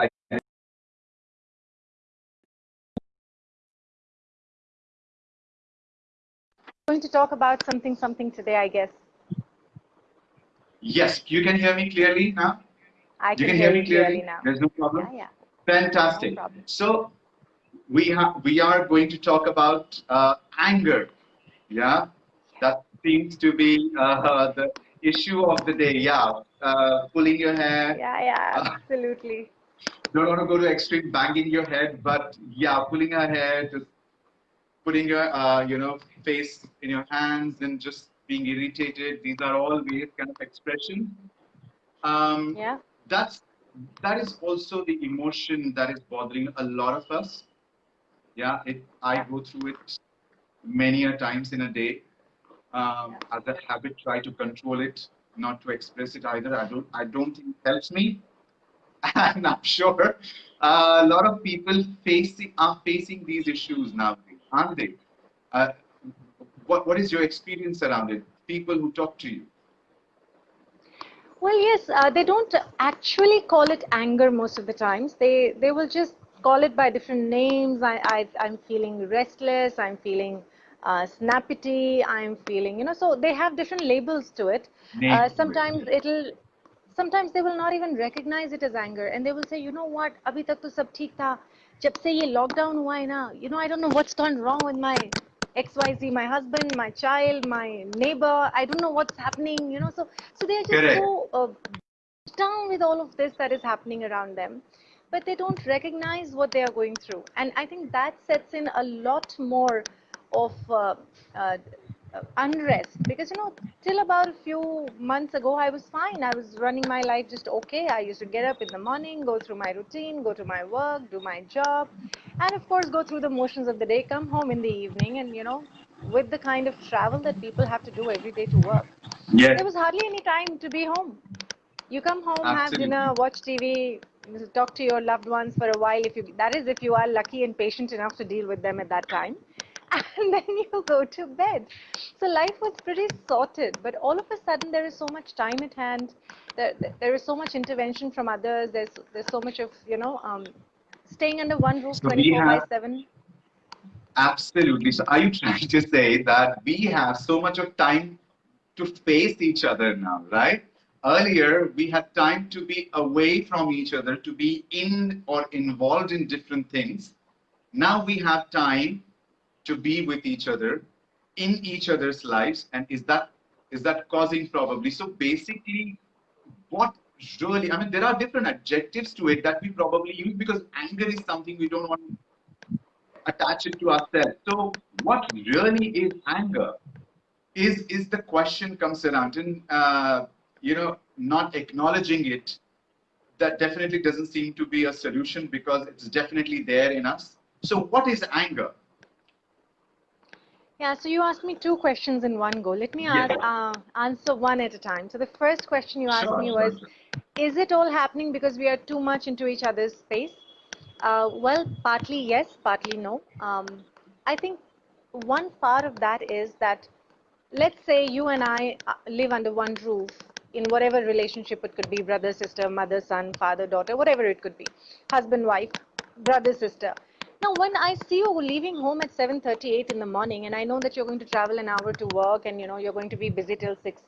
like going to talk about something something today, I guess. Yes, you can hear me clearly now? I can, you can hear, hear me clearly? clearly now. There's no problem? Yeah, yeah. Fantastic. No problem. so we have we are going to talk about uh, anger. Yeah, that seems to be uh, the issue of the day. Yeah, uh, pulling your hair. Yeah, yeah, absolutely. Don't want to go to extreme banging your head, but yeah, pulling her hair, just putting your uh, you know face in your hands and just being irritated. These are all various kind of expression. Um, Yeah. that's that is also the emotion that is bothering a lot of us yeah it i go through it many a times in a day um, as a habit try to control it not to express it either i don't i don't think it helps me and i'm sure uh, a lot of people facing are facing these issues now aren't they uh, what, what is your experience around it people who talk to you Well, yes, uh, they don't actually call it anger most of the times. They they will just call it by different names. I, I I'm feeling restless. I'm feeling uh, snappity. I'm feeling you know. So they have different labels to it. Uh, to it, sometimes it'll sometimes they will not even recognize it as anger. And they will say you know what? Abhi tak to sab theek tha. Jab se ye lockdown hua hai na you know i don't know what's gone wrong with my xyz my husband my child my neighbor. I don't know what's happening you know. So so they're just so uh, down with all of this that is happening around them. But they don't recognize what they are going through. And i think that sets in a lot more of uh, uh, unrest. Because you know till about a few months ago i was fine. I was running my life just okay. I used to get up in the morning go through my routine go to my work do my job and of course go through the motions of the day come home in the evening and you know with the kind of travel that people have to do every day to work. Yes there was hardly any time to be home. You come home have dinner watch tv talk to your loved ones for a while if you that is if you are lucky and patient enough to deal with them at that time and then you go to bed so life was pretty sorted but all of a sudden there is so much time at hand there, there is so much intervention from others there's there's so much of you know um, staying under one roof So we 24 by 7 Absolutely. So, are you trying to say that we have so much of time to face each other now, right? Earlier, we had time to be away from each other, to be in or involved in different things. Now we have time to be with each other, in each other's lives, and is that is that causing probably? So basically, what really? I mean, there are different adjectives to it that we probably use because anger is something we don't want to attach it to ourselves. So what really is anger? Is is the question comes around and uh, you know not acknowledging it that definitely doesn't seem to be a solution because it's definitely there in us. So what is anger? Yeah, so you asked me two questions in one go. Let me Yeah. uh, answer one at a time. So the first question you asked Sure, me sure, was, is it all happening because we are too much into each other's space? Uh, well, partly yes, partly no. Um, I think one part of that is that, let's say you and I uh, live under one roof in whatever relationship it could be, brother, sister, mother, son, father, daughter, whatever it could be, husband, wife, brother, sister. Now, when I see you leaving home at 7:38 in the morning, and I know that you're going to travel an hour to work, and you know you're going to be busy till six,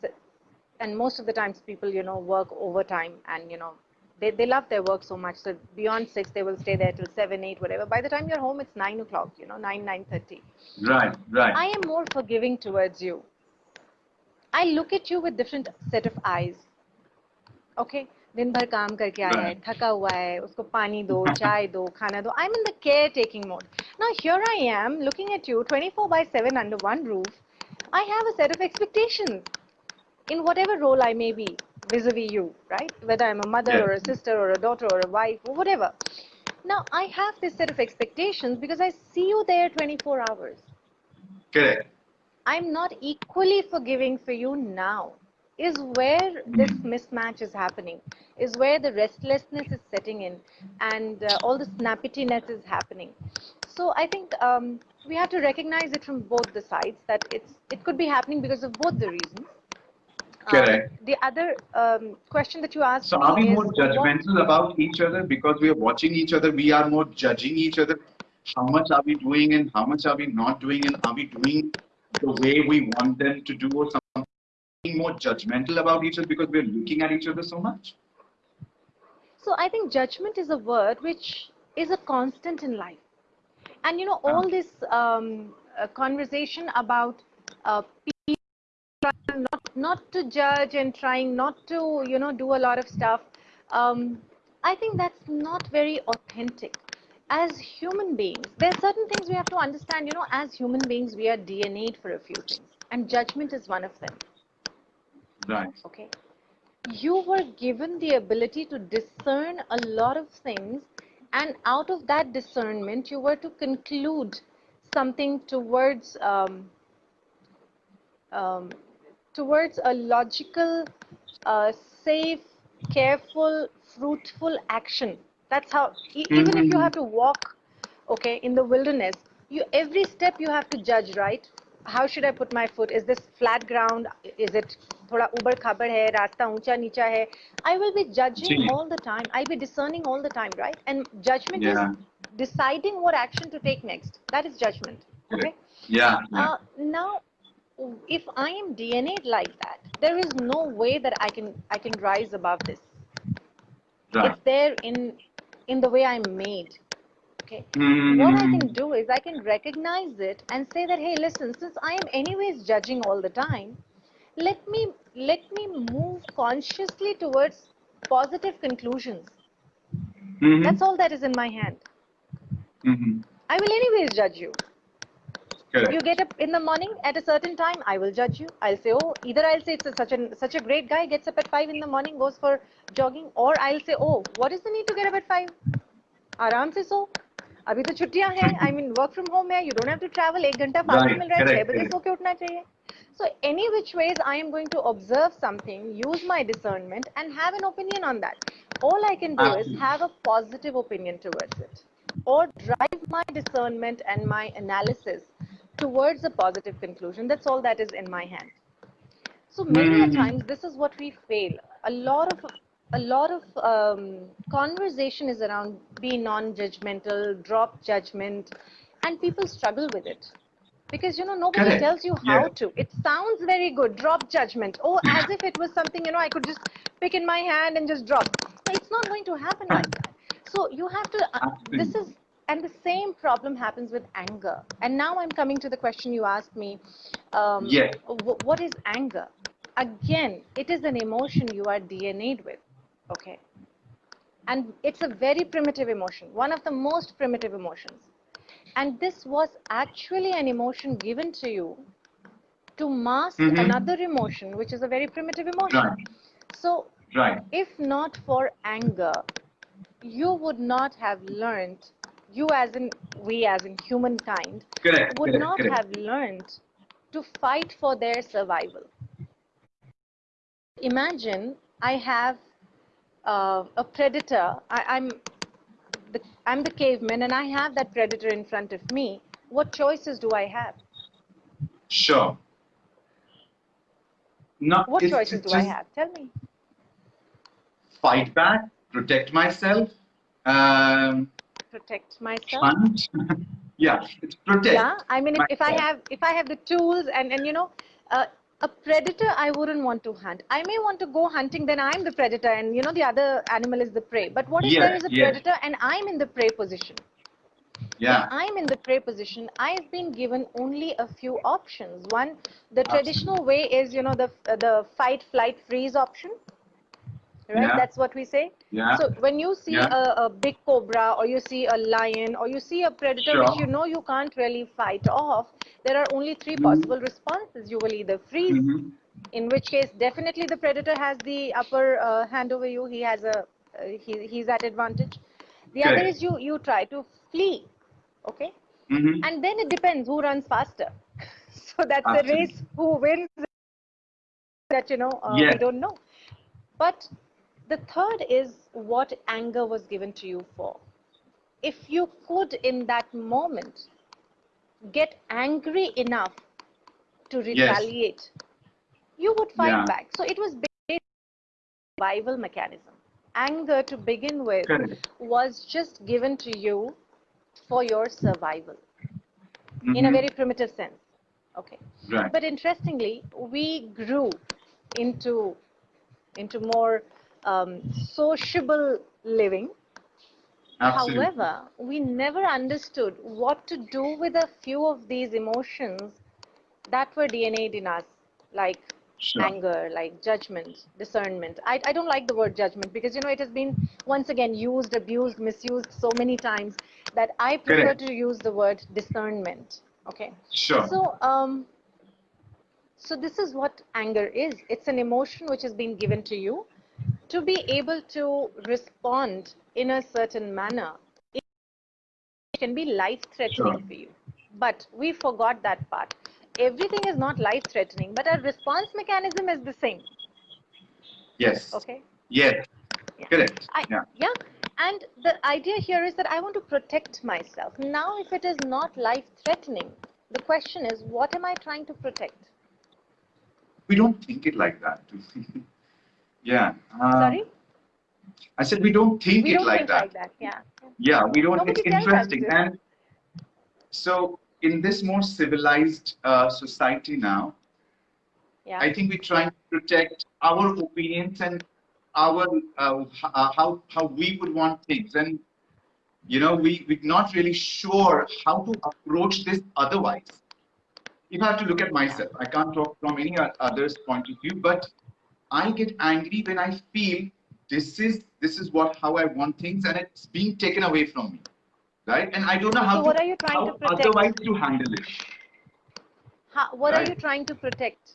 and most of the times people, you know, work overtime, and you know they, they love their work so much. So beyond six, they will stay there till seven, eight, whatever. By the time you're home, it's nine o'clock, you know, nine, nine thirty. Right, right. I am more forgiving towards you. I look at you with different set of eyes. Okay, दिन भर काम करके आया है Right. थका हुआ है उसको पानी दो चाय दो खाना दो I'm in the caretaking mode. Now here I am looking at you 24 by 7 under one roof. I have a set of expectations in whatever role I may be vis-a-vis you, right? Whether I'm a mother Yeah. or a sister or a daughter or a wife or whatever. Now I have this set of expectations because I see you there 24 hours. Correct. I'm not equally forgiving for you now. Is where this mismatch is happening, is where the restlessness is setting in, and uh, all the snappiness is happening. So I think um, we have to recognize it from both the sides that it's it could be happening because of both the reasons. Correct. Um, the other um, question that you asked So are we more what- judgmental about each other because we are watching each other? We are more judging each other. How much are we doing and how much are we not doing and are we doing the way we want them to do or something more judgmental about each other because we're looking at each other so much? So I think judgment is a word which is a constant in life. And you know, all this um, uh, conversation about uh, people trying not, not to judge and trying not to, you know, do a lot of stuff, um, I think that's not very authentic. As human beings, there are certain things we have to understand, you know, as human beings, we are DNA'd for a few things. And judgment is one of them. Right. Okay. You were given the ability to discern a lot of things, and out of that discernment, you were to conclude something towards um, um, towards a logical, uh, safe, careful, fruitful action. That's how. E- even if you have to walk, okay, in the wilderness, you every step you have to judge, right? How should I put my foot? Is this flat ground? Is it थोड़ा उबड़ खाबड़ है रास्ता ऊंचा नीचा है I will be judging ji. all the time. I'll be discerning all the time, right? And judgment Yeah. is deciding what action to take next. That is judgment. Okay. Yeah. yeah. Uh, now, if I am DNA'd like that, there is no way that I can I can rise above this. right. It's there in in the way I'm made. Okay. Hmm. What I can do is I can recognize it and say that hey, listen, since I am anyways judging all the time, let me let me move consciously towards positive conclusions. Mhm. That's all that is in my hand. Mhm. I will anyways judge you. Correct. You get up in the morning at a certain time, I will judge you. I'll say, oh, either I'll say it's a, such a such a great guy gets up at five in the morning, goes for jogging, or I'll say, oh, what is the need to get up at five? आराम से सो अभी तो छुट्टियां हैं I mean work from home है you don't have to travel एक घंटा फालतू Right, मिल रहा है छह correct, बजे correct. सो के उठना चाहिए so any which ways i am going to observe something use my discernment and have an opinion on that. All i can do is have a positive opinion towards it. Or drive my discernment and my analysis towards a positive conclusion. That's all that is in my hand. So many a Mhm. times this is what we fail. A lot of a lot of um, conversation is around be non-judgmental, drop judgment, and people struggle with it because you know nobody Correct. tells you how Yeah. to. It sounds very good, drop judgment. Oh, as if it was something you know I could just pick in my hand and just drop. But it's not going to happen like that. So you have to. Uh, this is and the same problem happens with anger. And now I'm coming to the question you asked me. Um, Yes. wh- what is anger? Again, it is an emotion you are DNA'd with. Okay. And it's a very primitive emotion, one of the most primitive emotions. And this was actually an emotion given to you to mask Mhm. another emotion, which is a very primitive emotion. Right. So, Right. if not for anger, you would not have learned, you as in, we as in humankind, Correct. would correct, not correct. have learned to fight for their survival. Imagine I have uh, a predator. I, I'm the I'm the caveman, and I have that predator in front of me. What choices do I have? Sure. No, What choices do I have? Tell me. Fight back, protect myself, um, Protect myself. hunt. yeah, it's protect. Yeah, I mean, if, if I have if I have the tools and and you know, uh, a predator I wouldn't want to hunt. I may want to go hunting, then I'm the predator, and you know the other animal is the prey. But what if there is a predator and I'm in the prey position? Yeah. When I'm in the prey position, I've been given only a few options. One, the traditional way is you know the the fight, flight, freeze option. Right, Yeah. that's what we say. Yeah. So when you see Yeah. a, a big cobra or you see a lion or you see a predator which you know you can't really fight off, there are only 3 Mhm. possible responses. You will either freeze, Mhm. in which case definitely the predator has the upper uh, hand over you. He has a uh, he, he's at advantage. The other is you you try to flee, okay, Mhm. and then it depends who runs faster. so that's the race who wins that you know uh, we don't know. But the third is what anger was given to you for. If you could in that moment get angry enough to retaliate, you would fight Yeah. back. So it was based survival mechanism. Anger to begin with Correct. was just given to you for your survival in a Mhm. very primitive sense. Okay. Right. But interestingly, we grew into into more um, sociable living. Absolutely. However, we never understood what to do with a few of these emotions that were DNA'd in us, like Sure. anger, like judgment, discernment. I, I don't like the word judgment because you know it has been once again used, abused, misused so many times that I prefer Correct. to use the word discernment. Okay. Sure. So, um, so this is what anger is. It's an emotion which has been given to you to be able to respond in a certain manner. It can be life-threatening Sure. for you, but we forgot that part. Everything is not life-threatening, but our response mechanism is the same. yes. Okay. Yes. Yeah. Correct. I, yeah. yeah. And the idea here is that I want to protect myself. Now, if it is not life threatening, the question is, what am I trying to protect? We don't think it like that. yeah. Um, Sorry? I said we don't think We it don't like think that. like that. Yeah. Yeah, we don't. Nobody it's interesting. And so, in this more civilized uh, society now, Yeah. I think we're trying to protect our opinions and our uh, uh, how how we would want things, and you know, we we're not really sure how to approach this otherwise. If I have to look at myself, I can't talk from any other's point of view, but I get angry when I feel this is this is what how I want things, and it's being taken away from me, right? And I don't know how So to what are you trying to protect? otherwise to handle it. How, what are you trying to protect?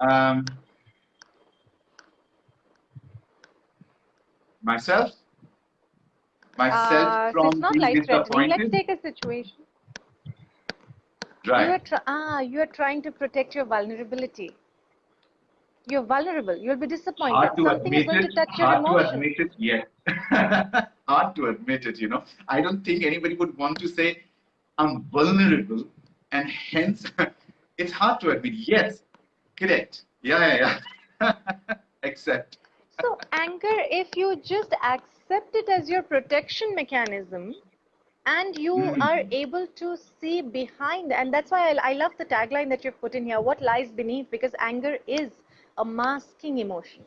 Um, myself, myself Uh, so from it's not being life threatening. Let's take a situation. You are Right. ah, you are trying to protect your vulnerability. You're vulnerable. You'll be disappointed. Hard to Something is admit going to it. touch your Hard to emotions. admit it. Yes. hard to admit it. You know, I don't think anybody would want to say I'm vulnerable, and hence it's hard to admit. Yes, correct. Yeah, yeah, yeah. Accept. So anger, if you just accept it as your protection mechanism, and you Mm. are able to see behind, and that's why I, I love the tagline that you've put in here. What lies beneath? Because anger is a masking emotion.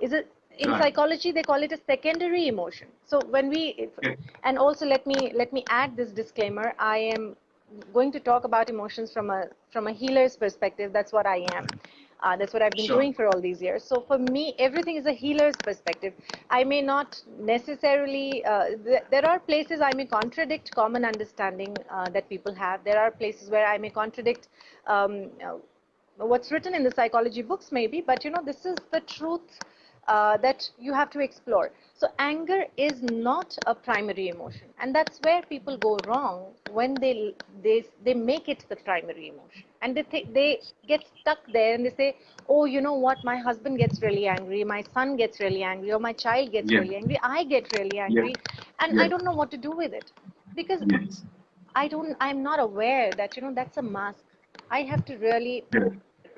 Is it in Right. psychology they call it a secondary emotion? So when we, Yes. and also let me let me add this disclaimer. I am going to talk about emotions from a from a healer's perspective. That's what I am. Uh, that's what I've been Sure. doing for all these years. So for me, everything is a healer's perspective. I may not necessarily. Uh, th- there are places I may contradict common understanding uh, that people have. There are places where I may contradict. Um, uh, what's written in the psychology books maybe but you know this is the truth uh, that you have to explore. So anger is not a primary emotion and that's where people go wrong when they they they make it the primary emotion. And they think they get stuck there and they say oh you know what? My husband gets really angry my son gets really angry or my child gets Yeah. really angry i get really angry and i don't know what to do with it. Because Yes. i don't i'm not aware that you know that's a mask. I have to really.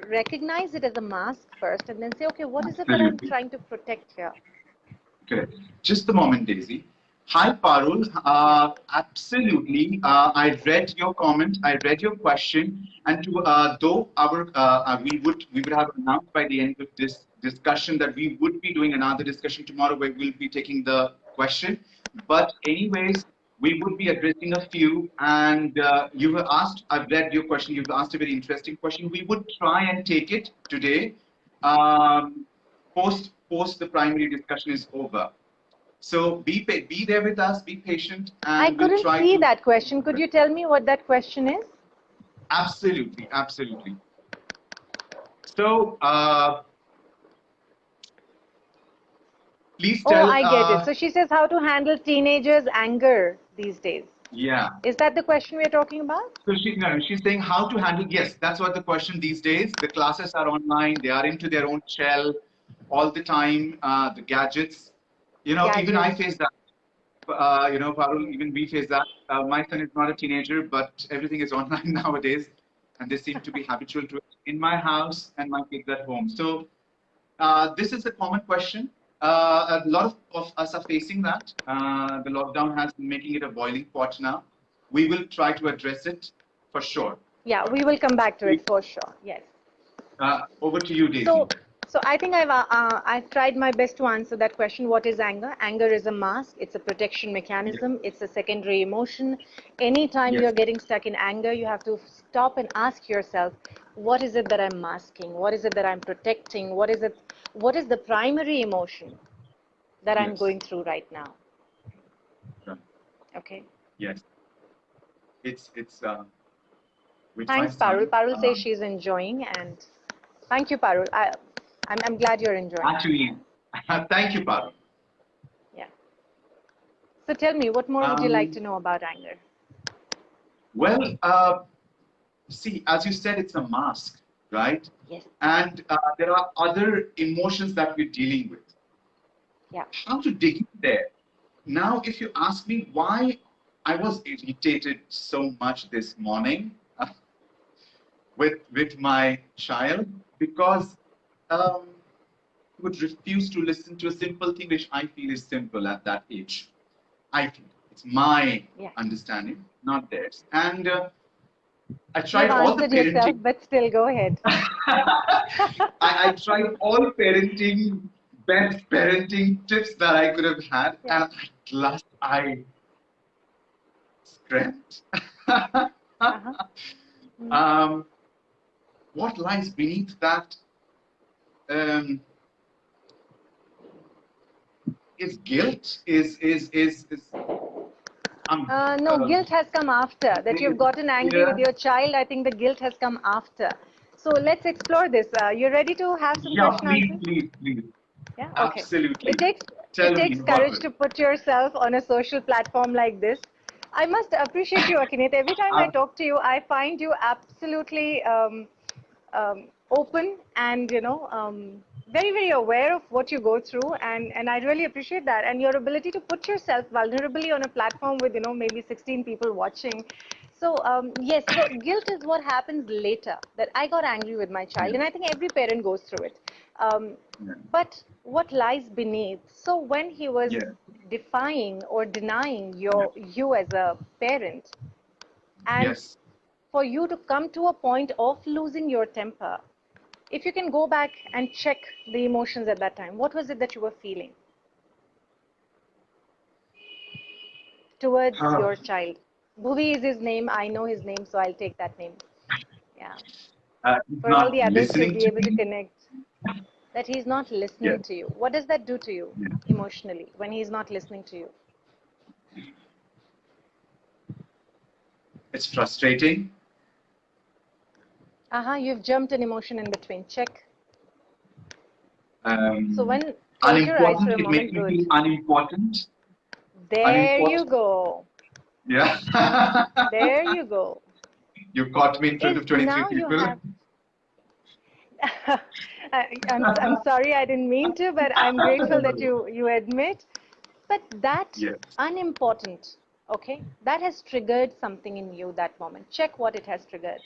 Recognize it as a mask first and then say, okay, what is it that I'm trying to protect here? Correct. Just a moment, Daisy. Hi, Parul. Uh, absolutely. Uh, I read your comment. I read your question. And to uh, though our uh, uh, we would we would have announced by the end of this discussion that we would be doing another discussion tomorrow where we'll be taking the question. But anyways, we would be addressing a few. And uh, you have asked. I've read your question. You've asked a very interesting question. We would try and take it today. Um, post post the primary discussion is over. So be be there with us, be patient, and I we'll couldn't try see that question. Could you tell me what that question is? Absolutely, absolutely. So, uh, please Oh. I get uh, it. So she says how to handle teenagers' anger these days. yeah. Is that the question we're talking about? So she, no, she's saying how to handle. Yes, that's what the question these days. The classes are online. They are into their own shell all the time. Uh, the gadgets. You know, even I face that. Uh, you know, Parul, even we face that. Uh, my son is not a teenager, but everything is online nowadays. and they seem to be habitual to it in my house and my kids at home. So uh, this is a common question. Uh, a lot of, of us are facing that. Uh, the lockdown has been making it a boiling pot now. We will try to address it for sure. Yeah, we will come back to it for sure. Yes. Uh, over to you, Daisy. So, so I think I've uh, uh, I've tried my best to answer that question. What is anger? Anger is a mask. It's a protection mechanism. It's a secondary emotion. Anytime Yes. you're getting stuck in anger, you have to stop and ask yourself, what is it that I'm masking? What is it that I'm protecting? What is it? What is the primary emotion that I'm going through right now? Right. Okay. Yes. It's it's. Uh, Thanks, Parul. Parul says um, she's enjoying, and thank you, Parul. I, I'm I'm glad you're enjoying. Actually, thank you, Parul. Yeah. So tell me, what more would you like Um, to know about anger? Well, uh, see, as you said, it's a mask, right? Yes. And uh, there are other emotions that we're dealing with. Yeah. How to dig in there? Now, if you ask me why I was irritated so much this morning with with my child, because um, he would refuse to listen to a simple thing which I feel is simple at that age. I feel it's my Yeah. understanding, not theirs. And uh, I You've tried all the answered yourself, parenting. but still, go ahead. I, I tried all parenting, best parenting tips that I could have had, Yeah. and at last I scrapped. Uh-huh. Mm. um, what lies beneath that um, is guilt. Is is is is. Um, Uh, no, uh, guilt has come after. That you've gotten angry Yeah. with your child, I think the guilt has come after. So let's explore this. Uh, you ready to have some Yeah, question please, answers? please, please. Yeah. Okay. Absolutely. It takes Tell it takes courage to put yourself on a social platform like this. I must appreciate you, Aniket. Every time I Um, talk to you, I find you absolutely um, um, open and you know um, very very aware of what you go through, and and I really appreciate that and your ability to put yourself vulnerably on a platform with you know maybe 16 people watching. So um, yes, so guilt is what happens later. That I got angry with my child, and I think every parent goes through it. Um, Yeah. but what lies beneath? So when he was Yeah. defying or denying your you as a parent, and Yes. for you to come to a point of losing your temper, if you can go back and check the emotions at that time, what was it that you were feeling towards Ah. your child? Bhuvi is his name. I know his name, so I'll take that name. Yeah. Uh, For all the others to be able to me. connect. That he's not listening Yeah. to you. What does that do to you Yeah. emotionally when he's not listening to you? It's frustrating. Uh huh. You've jumped an emotion in between. Check. Um, So when close your eyes unimportant, it makes me Good. feel unimportant. There you go. Yeah. There you go. you caught me in front of 23 people. have- I, I'm, I'm sorry, I didn't mean to, but I'm grateful that you, you admit. But that Yes. unimportant, okay, that has triggered something in you that moment. Check what it has triggered.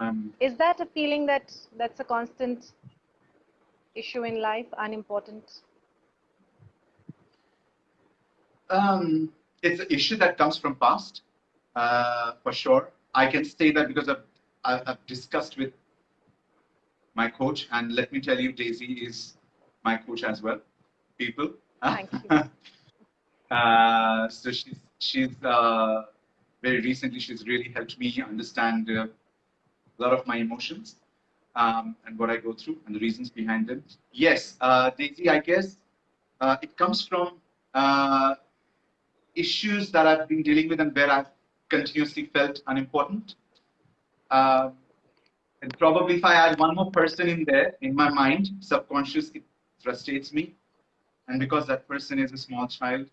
Um, Is that a feeling that that's a constant issue in life, unimportant? um, it's an issue that comes from past, uh, for sure. I can say that because I've, I've discussed with my coach, and let me tell you, Daisy is my coach as well. People. Thank you. uh, so she's she's uh, very recently she's really helped me understand uh, a lot of my emotions um, and what I go through and the reasons behind them. Yes, uh, Daisy, I guess uh, it comes from uh, issues that I've been dealing with and where I've continuously felt unimportant. Uh, and probably if I add one more person in there, in my mind, subconscious, it frustrates me. And because that person is a small child,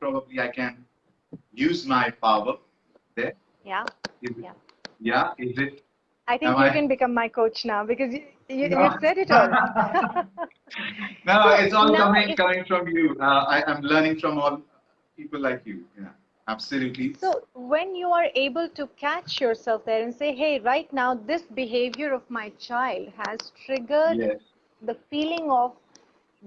probably I can use my power there. Yeah. Is it, Yeah. yeah, is it? I think Am you I- can become my coach now because you, you, No. you've said it all. No, it's all now coming if- coming from you. Uh, I, I'm learning from all people like you. Yeah. Absolutely. So when you are able to catch yourself there and say, hey, right now, this behavior of my child has triggered Yes. the feeling of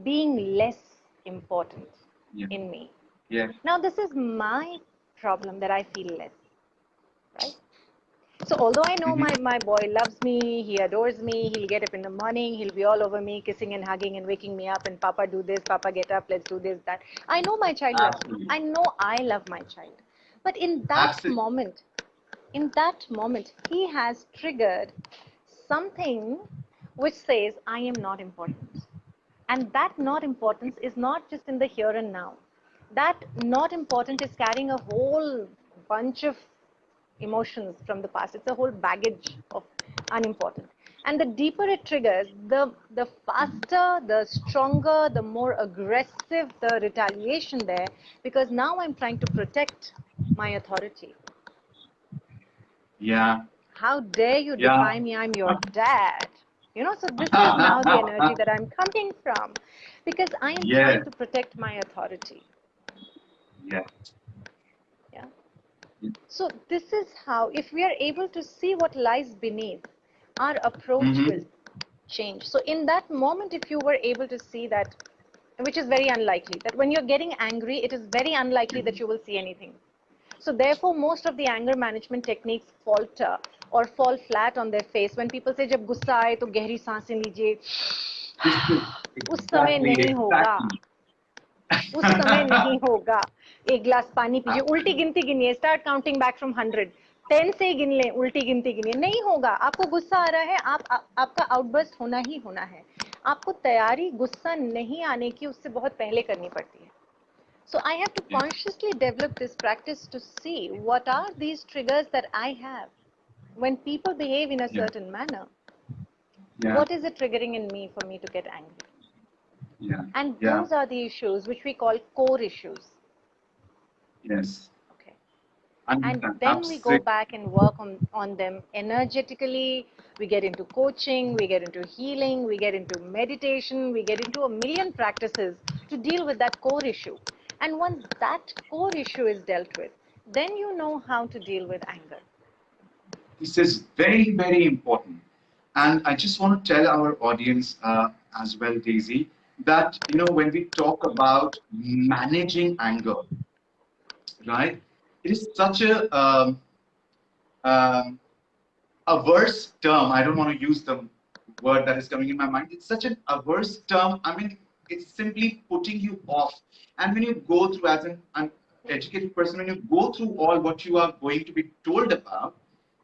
being less important Yeah. in me. Yes. Now, this is my problem that I feel less, right? So, although I know Mhm. my, my boy loves me, he adores me, he'll get up in the morning, he'll be all over me, kissing and hugging and waking me up, and Papa, do this, Papa, get up, let's do this, that. I know my child loves me. I know I love my child. But in that Absolutely. moment, in that moment, he has triggered something which says, I am not important. And that not importance is not just in the here and now. That not important is carrying a whole bunch of emotions from the past. It's a whole baggage of unimportant. And the deeper it triggers, the, the faster, the stronger, the more aggressive the retaliation there, because now I'm trying to protect my authority. Yeah. How dare you Yeah. defy me? I'm your dad. You know, so this is now the energy that I'm coming from because I am Yes. trying to protect my authority. Yeah. Yeah. So this is how, if we are able to see what lies beneath, our approach Mhm. will change. So in that moment, if you were able to see that, which is very unlikely, that when you're getting angry, it is very unlikely that you will see anything. So therefore, most of the anger management techniques falter or fall flat on their face. When people say, जब गुस्सा आए तो गहरी सांसें लीजिए, This is उस समय exactly- नहीं होगा exactly. उस समय नहीं होगा एक गिलास पानी पीजिए उल्टी गिनती गिनिए start counting back from hundred ten से ही गिन लें उल्टी गिनती गिनिए नहीं होगा आपको गुस्सा आ रहा है आप आ, आपका आउटबर्स्ट होना ही होना है आपको तैयारी गुस्सा नहीं आने की उससे बहुत पहले करनी पड़ती है So I have to consciously develop this practice to see what are these triggers that I have when people behave in a Yeah. certain manner. Yeah. What is it triggering in me for me to get angry? Yeah. And those are the issues which we call core issues. Yes. Okay. And then we go back and work on, on them energetically. We get into coaching, we get into healing, we get into meditation, we get into a million practices to deal with that core issue. And once that core issue is dealt with, then you know how to deal with anger. This is very, very important. And I just want to tell our audience uh, as well, Daisy, that, you know, when we talk about managing anger, right, it is such a, um, um, averse term. I don't want to use the word that is coming in my mind. It's such an averse term. I mean, it's simply putting you off. And when you go through, as an, an educated person, when you go through all what you are going to be told about,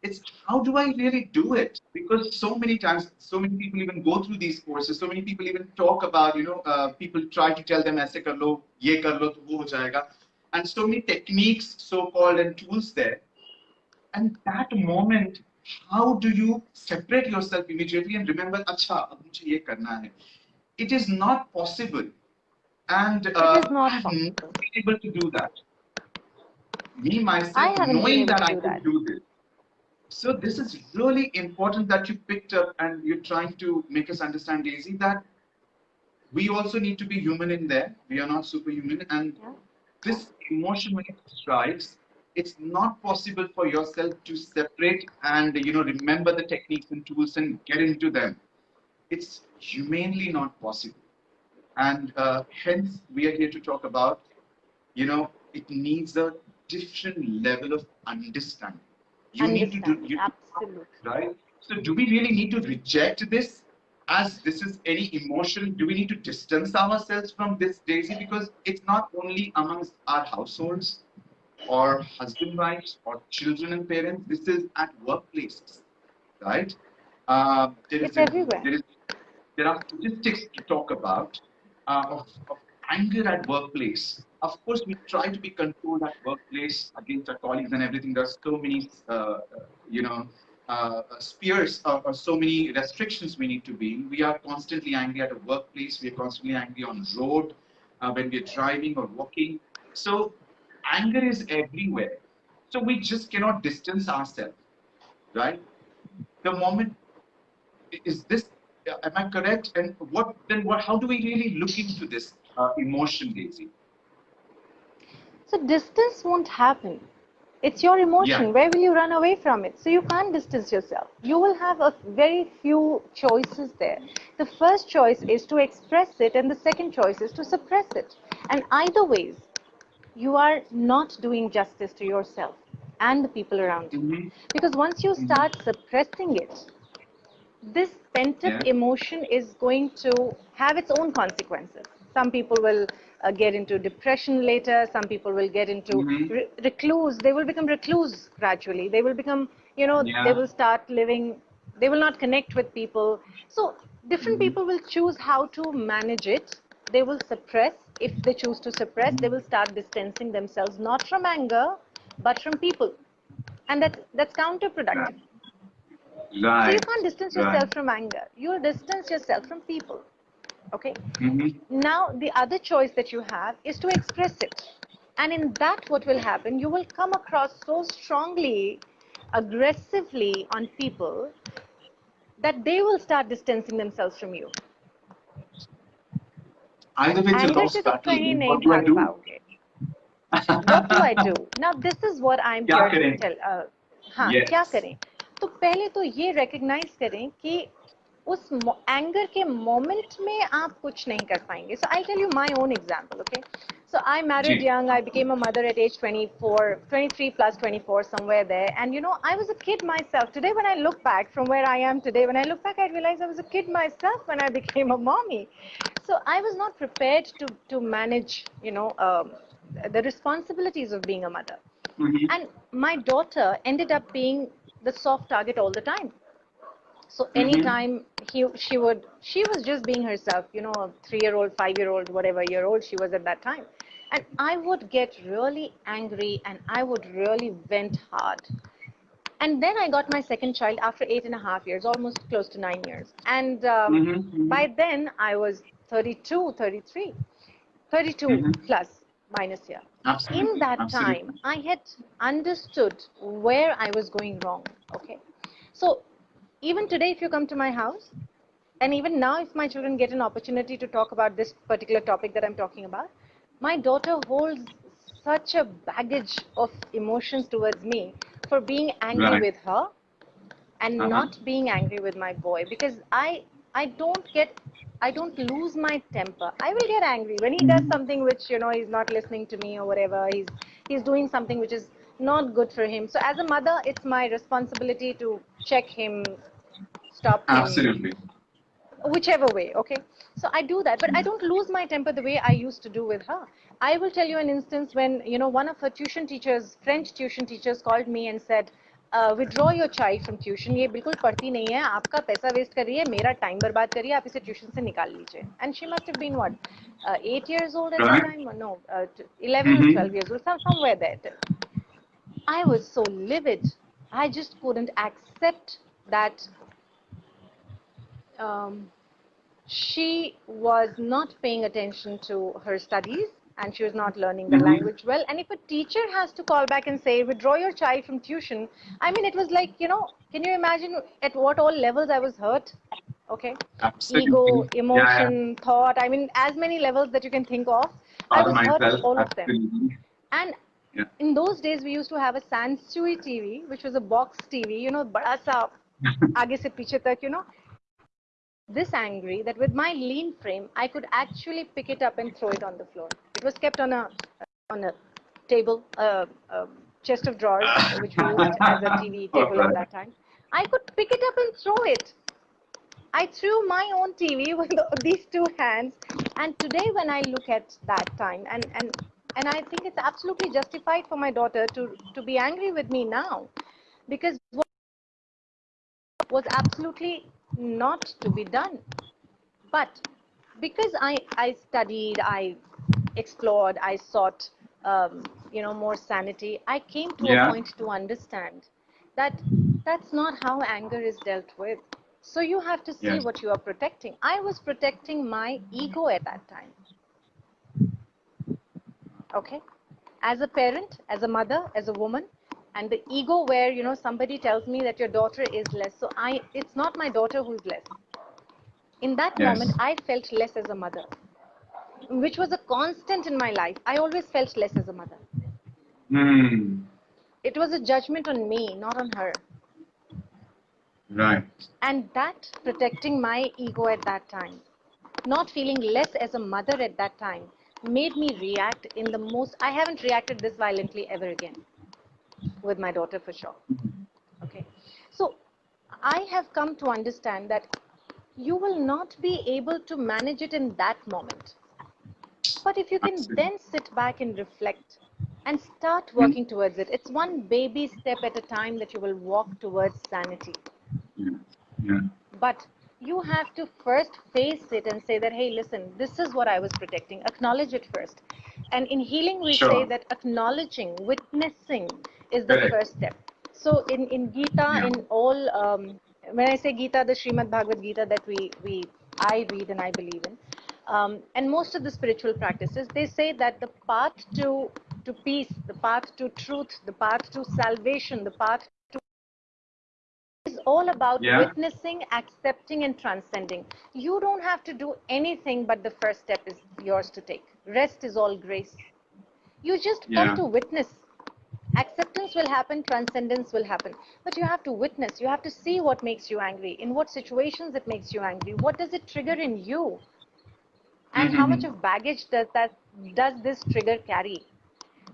it's how do I really do it? Because so many times, so many people even go through these courses. So many people even talk about, you know, uh, people try to tell them, "ऐसे कर लो, ये कर लो, तो वो हो जाएगा," and so many techniques, so called, and tools there. And that moment, how do you separate yourself immediately and remember, acha, ab mujhe ye karna hai. It is not possible. And uh, it is uh, not possible. I'm able to do that. Me, myself, knowing that I can do this. So this is really important that you picked up and you're trying to make us understand, Daisy, that we also need to be human in there. We are not superhuman. And yeah this emotion, when it strikes, it's not possible for yourself to separate and you know remember the techniques and tools and get into them. It's humanly not possible. And uh, hence, we are here to talk about, you know, it needs a different level of understanding. You need to do, you, Absolutely. right? So, do we really need to reject this as this is any emotion? Do we need to distance ourselves from this, Daisy? Because it's not only amongst our households or husband wives or children and parents, this is at workplaces, right? Uh, there It's is a- there is there are statistics to talk about uh, of, of anger at workplace. Of course, we try to be controlled at workplace against our colleagues and everything. There's so many, uh, uh, you know, uh, spheres or, or so many restrictions we need to be in. We are constantly angry at a workplace. We are constantly angry on road uh, when we're driving or walking. So anger is everywhere. So we just cannot distance ourselves, right? The moment is this am i correct and what then what how do we really look into this uh, emotion daisy So distance won't happen. It's your emotion. Yeah. Where will you run away from it? So you can't distance yourself. You will have a very few choices there. The first choice is to express it, and the second choice is to suppress it. And either ways, you are not doing justice to yourself and the people around you. hmm Because once you start suppressing it, this pent up Yeah. emotion is going to have its own consequences. Some people will uh, get into depression later, some people will get into Mhm. re- recluse, they will become recluse gradually. They will become, you know, Yeah. they will start living, they will not connect with people. So, different Mhm. people will choose how to manage it. They will suppress. If they choose to suppress, they will start distancing themselves not from anger, but from people. And that, that's counterproductive. So Right. you can't distance Right. yourself from anger. You'll distance yourself from people. Okay. hmm Now the other choice that you have is to express it. And in that what will happen, you will come across so strongly, aggressively on people that they will start distancing themselves from you. Either way, it's a Anger lost से तो battle. कहीं नहीं What do I भाग do? पाओगे. what do I do? Now this is what I'm क्या here to करें? tell. Uh, हाँ Yes. क्या करें? तो पहले तो ये recognize करें कि उस एंगर के मोमेंट में आप कुछ नहीं कर पाएंगे. So I'll tell you my own example, okay? So I married ji. young. I became a mother at age 24, 23 plus 24, somewhere there. And you know, I was a kid myself. Today, when I look back from where I am today, when I look back, I realize I was a kid myself when I became a mommy. So I was not prepared to to manage, you know, um, the responsibilities of being a mother. Mhm. And my daughter ended up being the soft target all the time. So Mhm. anytime he, she would, she was just being herself, you know, a three-year-old, five-year-old, whatever year old she was at that time. And I would get really angry and I would really vent hard. And then I got my second child after eight and a half years, almost close to nine years. And um, Mhm, mhm. by then I was 32, 33, 32 Mhm. plus minus here. Absolutely. In that absolutely. time, I had understood where I was going wrong. Okay. So even today, if you come to my house, and even now, if my children get an opportunity to talk about this particular topic that I'm talking about, my daughter holds such a baggage of emotions towards me for being angry Right. with her and Uh-huh. not being angry with my boy because I I don't get I don't lose my temper. I will get angry when he does something which you know he's not listening to me or whatever. He's he's doing something which is not good for him. So as a mother, it's my responsibility to check him, stop him, Absolutely. whichever way okay so i do that but i don't lose my temper the way i used to do with her i will tell you an instance when you know one of her tuition teachers french tuition teachers called me and said uh, withdraw your child from tuition ये बिल्कुल पढ़ती नहीं है आपका पैसा waste कर रही है मेरा टाइम बर्बाद कर रही है आप इसे ट्यूशन से निकाल लीजिए and she must have been what uh, 8 years old at Right. that time no uh, t- 11 or Mhm. 12 years old some, somewhere there I was so livid I just couldn't accept that um, she was not paying attention to her studies and she was not learning the mm -hmm. language well. And if a teacher has to call back and say, withdraw your child from tuition, I mean, it was like, you know, can you imagine at what all levels I was hurt? Okay. Absolutely. Ego, emotion, yeah, yeah. thought. I mean, as many levels that you can think of. All I was myself, hurt all absolutely. of them. And yeah. in those days, we used to have a Sansui TV, which was a box TV, you know, bada sa, aage se piche tak, you know. This angry that with my lean frame, I could actually pick it up and throw it on the floor. It was kept on a on a table, a, a chest of drawers, which we used as a TV table at that time. I could pick it up and throw it. I threw my own TV with these two hands, and today when I look at that time, and and and I think it's absolutely justified for my daughter to to be angry with me now, because what was absolutely not to be done. But because I I studied, I explored, I sought, um, you know, more sanity. I came to Yeah. a point to understand that that's not how anger is dealt with. So you have to see Yes. what you are protecting. I was protecting my ego at that time. Okay? As a parent, as a mother, as a woman, and the ego where, you know, somebody tells me that your daughter is less. So I, it's not my daughter who's less. In that Yes. moment, I felt less as a mother, which was a constant in my life. I always felt less as a mother. Hmm. It was a judgment on me, not on her. Right. And that protecting my ego at that time, not feeling less as a mother at that time, made me react in the most. I haven't reacted this violently ever again with my daughter for sure. Mm-hmm. Okay. So I have come to understand that you will not be able to manage it in that moment. But if you can Absolutely. then sit back and reflect and start working mm-hmm. towards it, it's one baby step at a time that you will walk towards sanity. Yeah. Yeah. But you have to first face it and say that, hey, listen, this is what I was protecting. Acknowledge it first. And in healing, we Sure. say that acknowledging, witnessing is the Correct. first step. So in, in Gita, Yeah. in all, um, when I say Gita, the Srimad Bhagavad Gita that we, we I read and I believe in, um, and most of the spiritual practices, they say that the path to, to peace, the path to truth, the path to salvation, the path to is all about Yeah. witnessing, accepting, and transcending. You don't have to do anything, but the first step is yours to take. Rest is all grace. You just come Yeah. to witness. Acceptance will happen, transcendence will happen. But you have to witness. You have to see what makes you angry, in what situations it makes you angry, what does it trigger in you, and how much Mhm. of baggage does that does this trigger carry.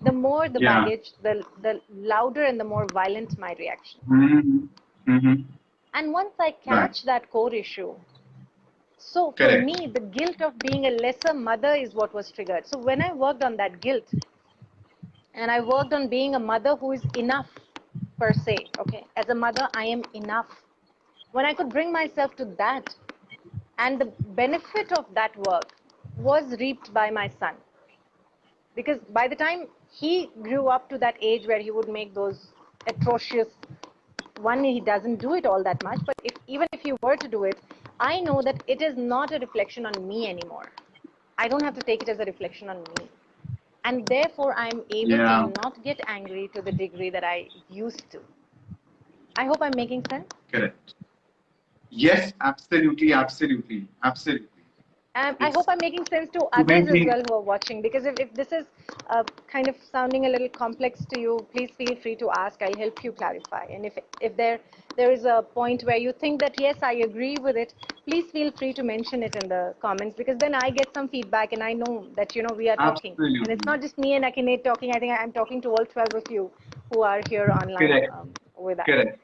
The more the Yeah. baggage, the the louder and the more violent my reaction. Mm-hmm. Mm-hmm. And once I catch that core issue, so for Correct. me, the guilt of being a lesser mother is what was triggered. So when I worked on that guilt, and I worked on being a mother who is enough per se, okay, as a mother, I am enough. When I could bring myself to that, and the benefit of that work was reaped by my son. Because by the time he grew up to that age where he would make those atrocious one he doesn't do it all that much but if even if he were to do it i know that it is not a reflection on me anymore i don't have to take it as a reflection on me and therefore i'm able Yeah. to not get angry to the degree that i used to i hope i'm making sense Correct. Yes, absolutely, absolutely, absolutely. Um, I hope I'm making sense to others as well who are watching because if, if this is uh, kind of sounding a little complex to you, please feel free to ask. I'll help you clarify. And if if there there is a point where you think that yes, I agree with it, please feel free to mention it in the comments because then I get some feedback and I know that you know we are talking. And it's not just me and Aniket talking. I think I'm talking to all 12 of you who are here online Correct. um, with us. Correct.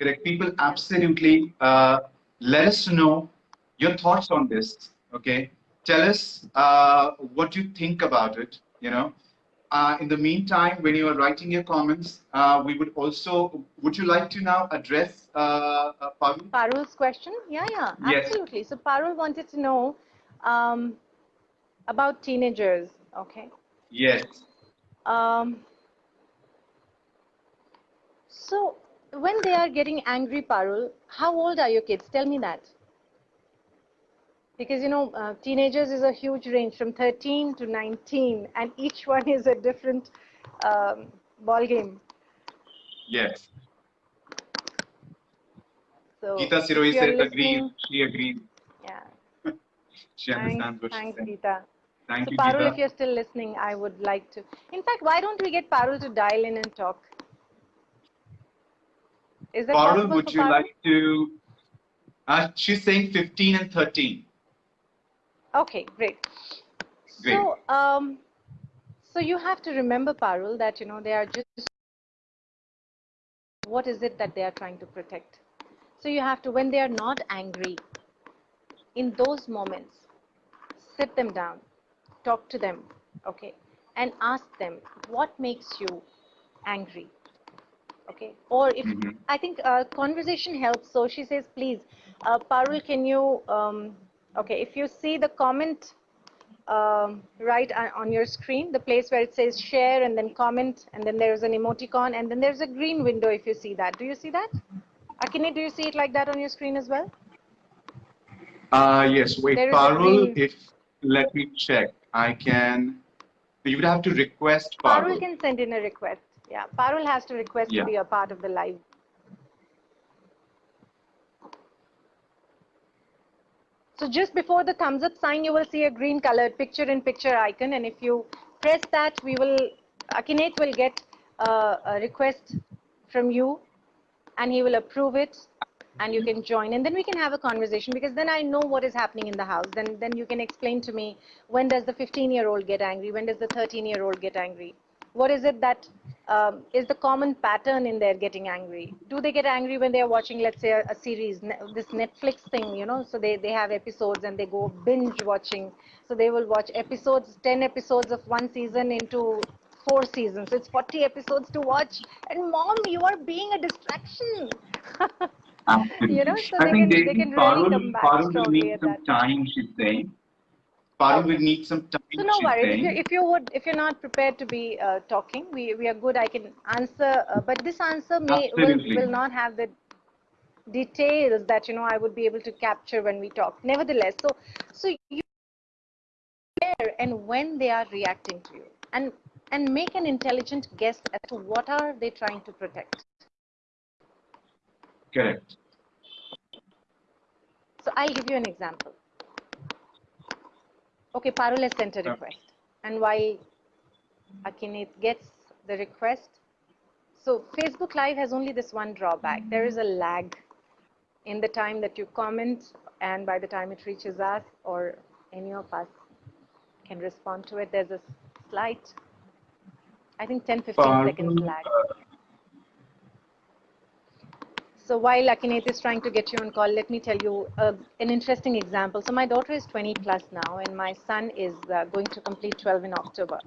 Correct. People absolutely uh, let us know your thoughts on this. Okay. Tell us uh, what you think about it. You know. Uh, in the meantime, when you are writing your comments, uh, we would also. Would you like to now address uh, uh, Parul? Parul's question? Yeah, yeah, Yes. absolutely. So Parul wanted to know um, about teenagers. Okay. Yes. Um, so when they are getting angry, Parul, how old are your kids? Tell me that. Because you know, uh, teenagers is a huge range from 13 to 19, and each one is a different um, ball game. Yes. So Geeta if Siroi said agreed. She agreed. Yeah. She understands Thanks, what she's thanks. Geeta. Thank so you, Parul, if you're still listening, I would like to. In fact, why don't we get Parul to dial in and talk? Is that Parul, would you Parul? like to? Uh, she's saying 15 and 13. Okay, great. Great. So, um, so you have to remember, Parul, that you know they are just. What is it that they are trying to protect? So you have to, when they are not angry, in those moments, sit them down, talk to them, okay, and ask them what makes you angry, okay? Or if Mhm. I think uh, conversation helps. So she says, please, uh, Parul, can you, um, okay, if you see the comment um, right on your screen, the place where it says share and then comment, and then there's an emoticon, and then there's a green window if you see that. Do you see that? Aniket, do you see it like that on your screen as well? Uh, yes, wait, There is a Parul, if, let me check. I can, you would have to request Parul Parul. can send in a request. Yeah, Parul has to request Yeah. to be a part of the live. So just before the thumbs up sign, you will see a green colored picture in picture icon. And if you press that, we will, Aniket will get uh, a request from you and he will approve it and you can join and then we can have a conversation because then I know what is happening in the house. Then, then you can explain to me when does the 15 year old get angry? When does the 13 year old get angry? What is it that um, is the common pattern in their getting angry? Do they get angry when they are watching, let's say, a, a series, this Netflix thing, you know? So they, they have episodes and they go binge watching. So they will watch episodes, 10 episodes of one season into four seasons. It's 40 episodes to watch. And mom, you are being a distraction. You know, so I they think can, they Daisy, can really come back Parul will strongly need at some time, she's saying. Okay. will need some time, So no worries. If you, if you, would, if you're not prepared to be uh, talking, we, we are good. I can answer, uh, but this answer may will, will not have the details that you know I would be able to capture when we talk. Nevertheless, so so you where and when they are reacting to you, and and make an intelligent guess as to what are they trying to protect. Correct. So I'll give you an example. Okay, Parul has sent a request. And while Aniket gets the request, so Facebook Live has only this one drawback. There is a lag in the time that you comment and by the time it reaches us or any of us can respond to it. There's a slight, I think 10, 15 seconds lag. uh, So while Aniket is trying to get you on call, let me tell you uh, an interesting example. So my daughter is 20 plus now, and my son is uh, going to complete 12 in October.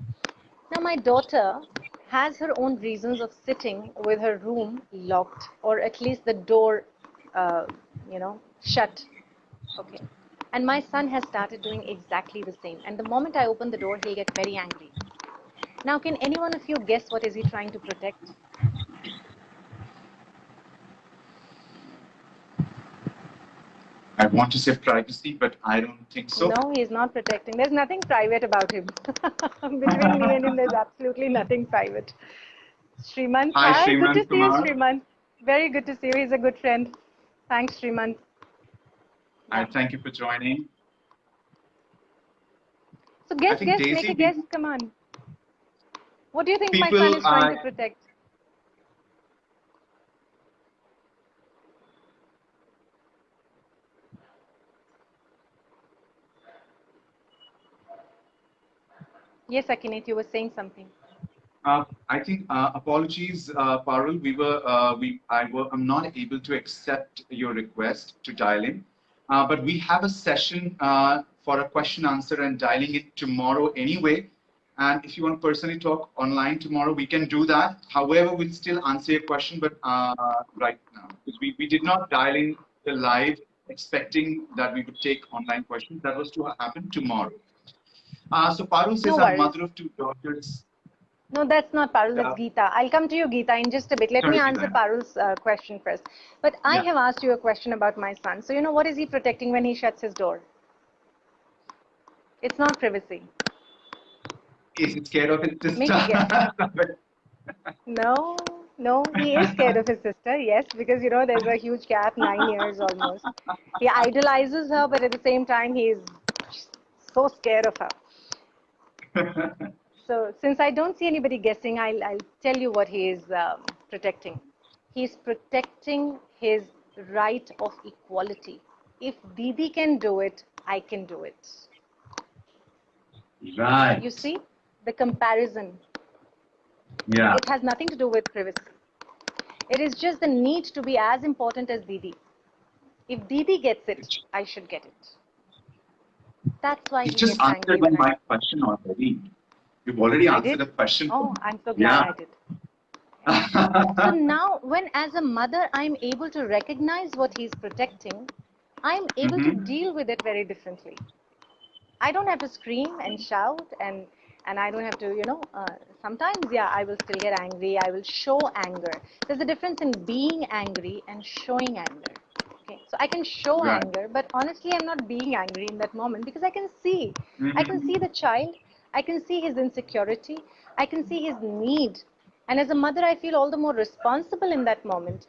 Now my daughter has her own reasons of sitting with her room locked, or at least the door, uh, you know, shut. Okay. And my son has started doing exactly the same. And the moment I open the door, he'll get very angry. Now, can any one of you guess what is he trying to protect? I want to say privacy, but I don't think so. No, he's not protecting. There's nothing private about him. Between me and him, there's absolutely nothing private. Srimant, Hi, good Srimant to see you, Srimant. Very good to see you. He's a good friend. Thanks, Srimant. I thank you for joining. So guess, guess, Daisy, make a guess. Come on. What do you think my son is trying are- to protect? Yes, Aniket, you were saying something. Uh, I think uh, apologies, uh, Parul. We were, uh, we, I were, I'm not able to accept your request to dial in, uh, but we have a session uh, for a question answer and dialing it tomorrow anyway. And if you want to personally talk online tomorrow, we can do that. However, we'll still answer your question, but right now, because we, we did not dial in the live expecting that we would take online questions. That was to happen tomorrow. Uh, so Parul says, No I'm mother of two daughters. No, that's not Parul, Yeah. that's Geeta. I'll come to you, Geeta, in just a bit. Let Sorry, me answer Geeta. Parul's uh, question first. But I Yeah. have asked you a question about my son. So, you know, what is he protecting when he shuts his door? It's not privacy. Is he scared of his sister? No, no, he is scared of his sister, yes, because, you know, there's a huge gap, nine years almost. He idolizes her, but at the same time, he's so scared of her. So since I don't see anybody guessing, I'll, I'll tell you what he is um, protecting. He's protecting his right of equality. If Didi can do it, I can do it. right. You see the comparison. Yeah. It has nothing to do with privacy. It is just the need to be as important as Didi. If Didi gets it, I should get it. That's why You just angry answered my question already. You've already I answered did? a question. Oh, I'm so glad Yeah. I did. So now, when as a mother I'm able to recognize what he's protecting, I'm able to Mhm. deal with it very differently. I don't have to scream and shout and and I don't have to, you know, uh, sometimes, yeah, I will still get angry. I will show anger. There's a difference in being angry and showing anger. Okay, so I can show Right. anger, but honestly, I'm not being angry in that moment because I can see. I can Mhm. see the child. I can see his insecurity. I can see his need. And as a mother, I feel all the more responsible in that moment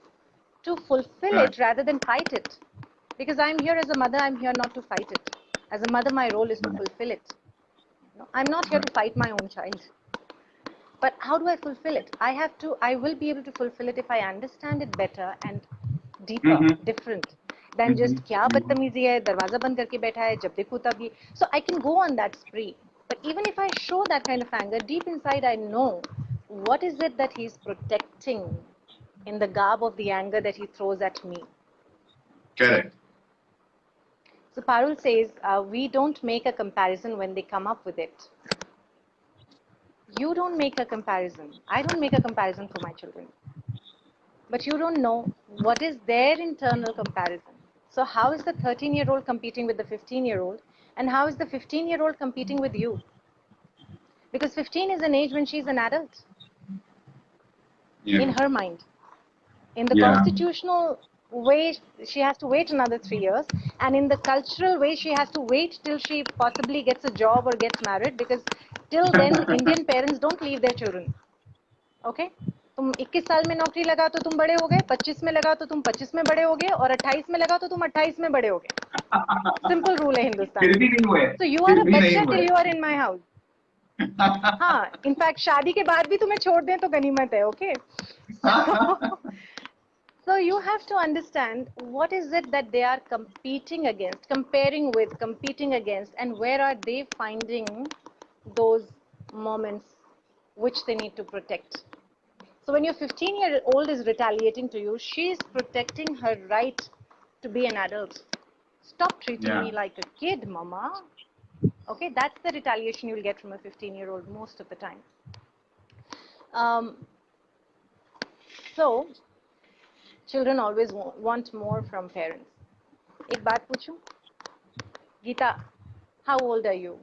to fulfill Right. it rather than fight it. Because I'm here as a mother, I'm here not to fight it. As a mother, my role is to fulfill it. No, I'm not here to fight my own child. but how do I fulfill it? I have to, I will be able to fulfill it if I understand it better and deeper, mm -hmm. different than mm -hmm. just mm-hmm. kya badtamizi hai, darwaza band karke baitha hai, jab dekho tab. So I can go on that spree. But even if I show that kind of anger, deep inside I know what is it that he's protecting in the garb of the anger that he throws at me. Correct. So Parul says, uh, we don't make a comparison when they come up with it. You don't make a comparison. I don't make a comparison for my children but you don't know what is their internal comparison. So, how is the 13 year old competing with the 15 year old, and how is the 15 year old competing with you? Because 15 is an age when she's an adult Yeah. in her mind. In the Yeah. constitutional way, she has to wait another three years, and in the cultural way, she has to wait till she possibly gets a job or gets married because till then, Indian parents don't leave their children. Okay? तुम 21 साल में नौकरी लगा तो तुम बड़े हो गए 25 में लगा तो तुम 25 में बड़े हो गए और 28 में लगा तो तुम 28 में बड़े हो गए सिंपल रूल है हिंदुस्तान तो यू आर अ बच्चा till you are in my house हाँ इनफैक्ट शादी के बाद भी तुम्हें छोड़ दें तो गनीमत है okay So you have to understand what is it that they are competing against, comparing with, competing against, and where are they finding those moments which they need to protect. So when your 15 year old is retaliating to you, she's protecting her right to be an adult. Stop treating yeah. me like a kid, mama. Okay, that's the retaliation you'll get from a 15 year old most of the time. Um, so, children always want more from parents. Ek baat puchu? Geeta, how old are you?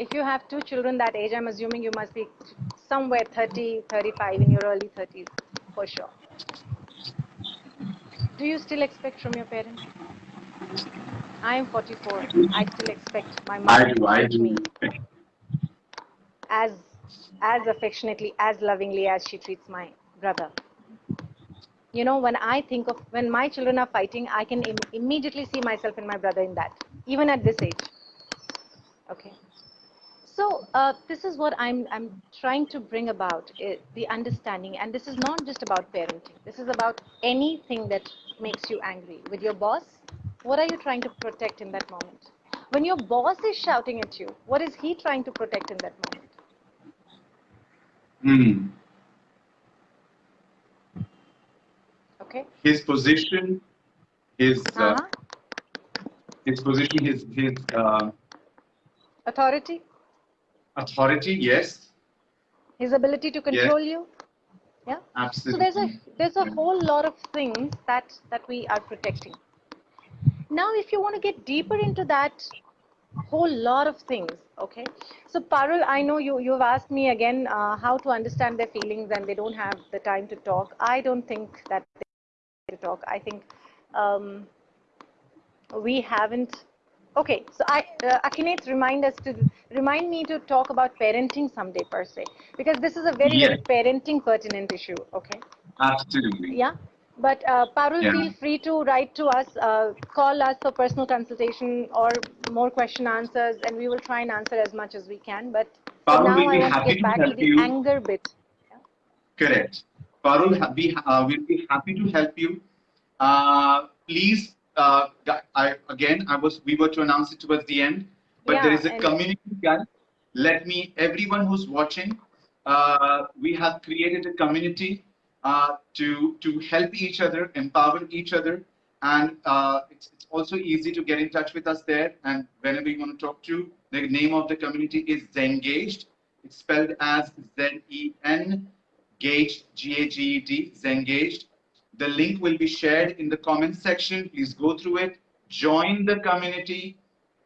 If you have two children that age, I'm assuming you must be somewhere 30, 35 in your early 30s, for sure. Do you still expect from your parents? I am 44. I still expect my mother I to do, I treat me as as affectionately, as lovingly as she treats my brother. You know, when I think of when my children are fighting, I can Im- immediately see myself and my brother in that, even at this age. Okay. So uh, this is what I'm I'm trying to bring about uh, the understanding, and this is not just about parenting. This is about anything that makes you angry with your boss. What are you trying to protect in that moment? When your boss is shouting at you, what is he trying to protect in that moment? Hmm. Okay. His position, his uh, Uh-huh. his position, his his uh, Authority, authority. Yes, his ability to control you. Yeah. Absolutely. So there's a there's a whole lot of things that that we are protecting. Now, if you want to get deeper into that whole lot of things, okay. So Parul, I know you you've asked me again uh, how to understand their feelings, and they don't have the time to talk. I don't think that they to talk. I think um, we haven't. Okay, so I uh, Aniket remind us to remind me to talk about parenting someday per se because this is a very very parenting pertinent issue. Okay. Absolutely. Yeah. But uh, Parul, Yeah. feel free to write to us, uh, call us for personal consultation or more question answers, and we will try and answer as much as we can. But Parul now, will I be want to happy get to back to help the you. anger bit. Correct. Parul we uh, will be happy to help you. Uh, please, uh, I, again, I was we were to announce it towards the end, but there Yeah, is a community guide. Let me, everyone who's watching, uh, we have created a community uh, to to help each other, empower each other, and uh, it's, it's also easy to get in touch with us there. And whenever you want to talk to, the name of the community is Zengaged. It's spelled as Z E N Gaged, G-A-G-E-D, Zengaged. The link will be shared in the comments section. Please go through it, join the community,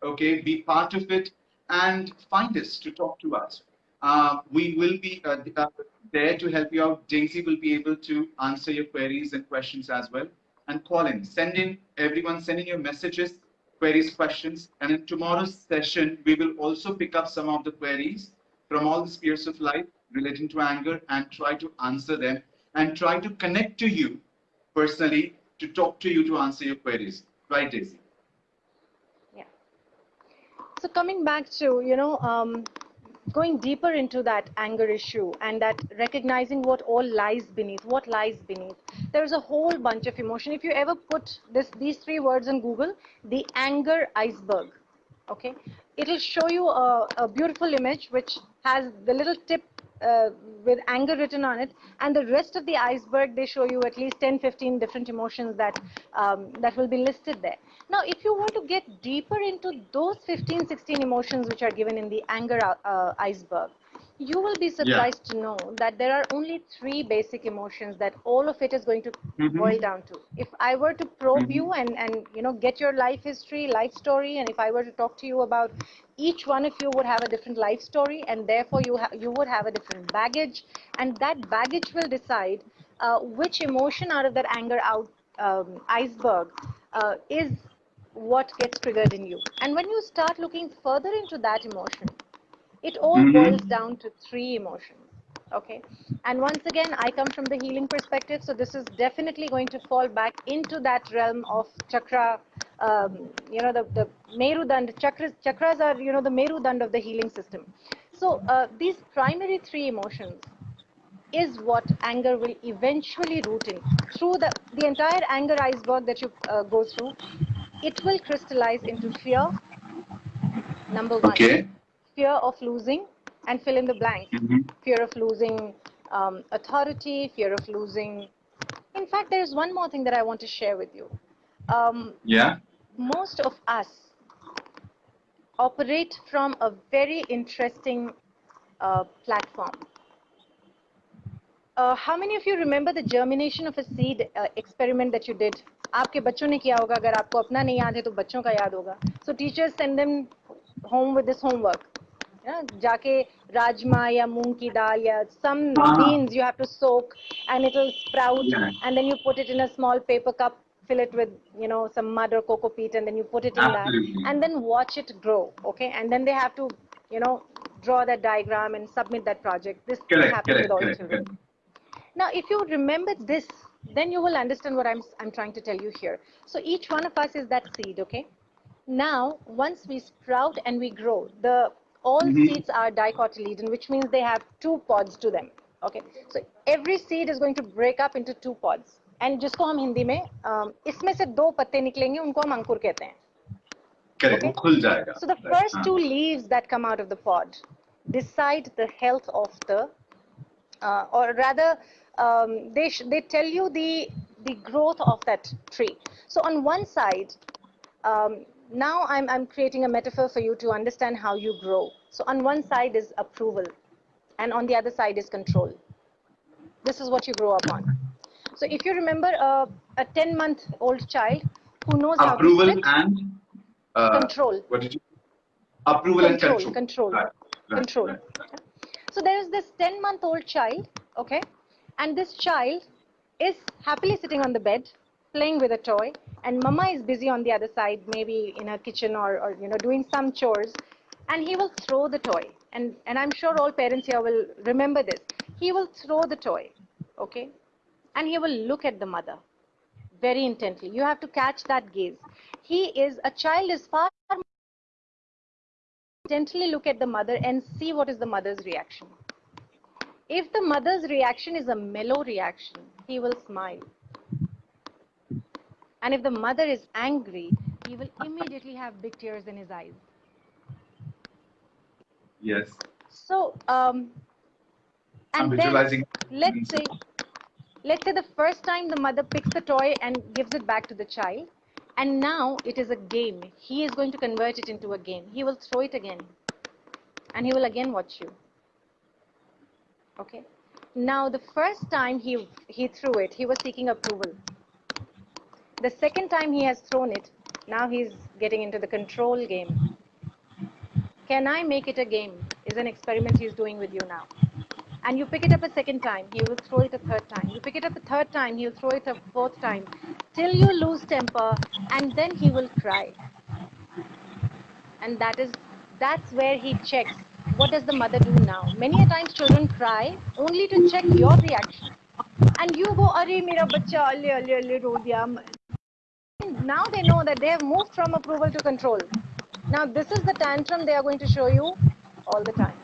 okay, be part of it, and find us to talk to us. Uh, we will be uh, uh, there to help you out. Daisy will be able to answer your queries and questions as well. And call in, send in, everyone send in your messages, queries, questions. And in tomorrow's session, we will also pick up some of the queries from all the spheres of life relating to anger and try to answer them and try to connect to you personally to talk to you to answer your queries. Right, Daisy? So coming back to, you know, um, going deeper into that anger issue and that recognizing what all lies beneath, what lies beneath. There's a whole bunch of emotion. If you ever put this, these three words in Google, the anger iceberg, okay, it'll show you a, a beautiful image which has the little tip uh, with anger written on it and the rest of the iceberg they show you at least 10 15 different emotions that um, that will be listed there. Now if you want to get deeper into those 15 16 emotions which are given in the anger uh, iceberg you will be surprised yeah. to know that there are only three basic emotions that all of it is going to mm-hmm. boil down to if i were to probe mm-hmm. you and and you know get your life history life story and if i were to talk to you about each one of you would have a different life story and therefore you ha- you would have a different baggage and that baggage will decide uh, which emotion out of that anger out um, iceberg uh, is what gets triggered in you and when you start looking further into that emotion it all mm-hmm. boils down to three emotions. Okay. And once again, I come from the healing perspective. So this is definitely going to fall back into that realm of chakra, um, you know, the, the Merudand. Chakras, chakras are, you know, the Merudand of the healing system. So uh, these primary three emotions is what anger will eventually root in. Through the, the entire anger iceberg that you uh, go through, it will crystallize into fear, number one. Okay fear of losing and fill in the blank. Mm-hmm. Fear of losing um, authority, fear of losing. In fact, there is one more thing that I want to share with you. Um, yeah. Most of us operate from a very interesting uh, platform. Uh, how many of you remember the germination of a seed uh, experiment that you did? आपके बच्चों ने किया होगा अगर आपको अपना नहीं याद है तो बच्चों का याद होगा so teachers send them home with this homework. Yeah, jake rajma ya moong ki dal ya some beans you have to soak and it'll sprout yeah. and then you put it in a small paper cup, fill it with you know some mud or cocoa peat and then you put it in Absolutely. that and then watch it grow. Okay, and then they have to you know draw that diagram and submit that project. This correct, happens with all children. Now, if you remember this, then you will understand what I'm, I'm trying to tell you here. So each one of us is that seed, okay? now once we sprout and we grow the all mm-hmm. seeds are dicotyledon, which means they have two pods to them. Okay, so every seed is going to break up into two pods. And जिसको हम हिंदी में इसमें से दो पत्ते निकलेंगे उनको हम अंकुर कहते हैं Okay? खुल जाएगा so the first two leaves that come out of the pod decide the health of the uh, or rather um, they they tell you the the growth of that tree so on one side um, now I'm, I'm creating a metaphor for you to understand how you grow. So on one side is approval, and on the other side is control. This is what you grow up on. So if you remember uh, a 10 month old child who knows approval how to and uh, control. What did you? Approval control, and control. Control. Right, right, control. Right, so there is this 10 month old child, okay, and this child is happily sitting on the bed playing with a toy and mama is busy on the other side maybe in her kitchen or, or you know doing some chores and he will throw the toy. And and i'm sure all parents here will remember this. He will throw the toy okay? And he will look at the mother very intently. You have to catch that gaze. He is a child is far more intently look at the mother and see what is the mother's reaction. If the mother's reaction is a mellow reaction he will smile and if the mother is angry, he will immediately have big tears in his eyes. Yes. So, um, and I'm then let's say, let's say the first time the mother picks the toy and gives it back to the child, and now it is a game. He is going to convert it into a game. He will throw it again, and he will again watch you. Okay. Now the first time he he threw it, he was seeking approval. The second time he has thrown it, now he's getting into the control game. Can I make it a game? Is an experiment he's doing with you now. And you pick it up a second time, he will throw it a third time. You pick it up a third time, he'll throw it a fourth time, till you lose temper, and then he will cry. And that is that's where he checks what does the mother do now. Many a times children cry only to check your reaction. And you go, Are mera bacha alle alle alle ro diya now they know that they have moved from approval to control. Now, this is the tantrum they are going to show you all the time.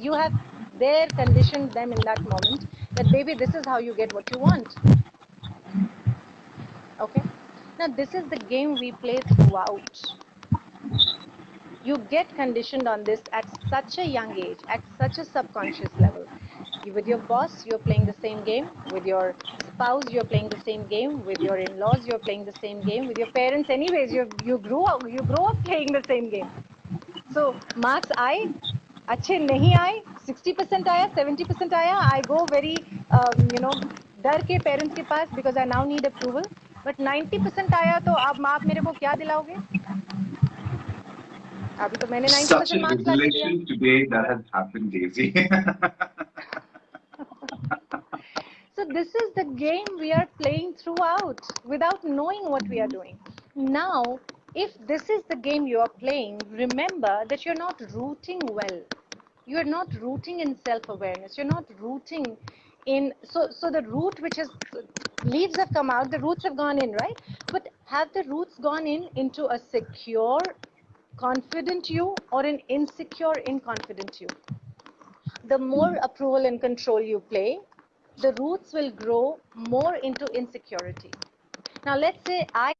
You have there conditioned them in that moment that, baby, this is how you get what you want. Okay? Now, this is the game we play throughout. You get conditioned on this at such a young age, at such a subconscious level. With your boss, you're playing the same game. With your spouse, you're playing the same game. With your in-laws, you're playing the same game. With your parents, anyways, you you grew up you grow up playing the same game. So marks आए अच्छे नहीं आए 60% आया 70% आया I go very um, you know डर के parents के पास because I now need approval but 90% आया तो अब आप मेरे को क्या दिलाओगे अभी तो मैंने 90% Such a marks ला के दिया So this is the game we are playing throughout without knowing what we are mm-hmm. doing. Now, if this is the game you are playing, remember that you're not rooting well. You're not rooting in self-awareness. You're not rooting in so so the root which is leaves have come out, the roots have gone in, right? But have the roots gone in into a secure, confident you or an insecure, inconfident you? the more mm-hmm. approval and control you play, the roots will grow more into insecurity. Now let's say I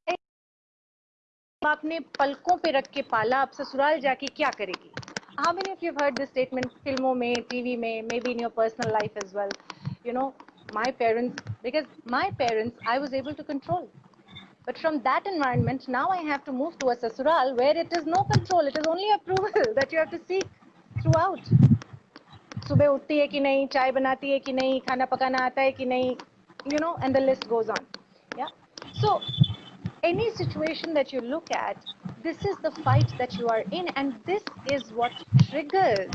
आपने पलकों पे रख के पाला अब ससुराल जाके क्या करेगी How many of you have heard this statement फिल्मों में TV में maybe in your personal life as well you know my parents because my parents I was able to control but from that environment now I have to move to a sasural where it is no control it is only approval that you have to seek throughout सुबह उठती है कि नहीं चाय बनाती है कि नहीं खाना पकाना आता है कि नहीं you know and the list goes on yeah so any situation that you look at this is the fight that you are in and this is what triggers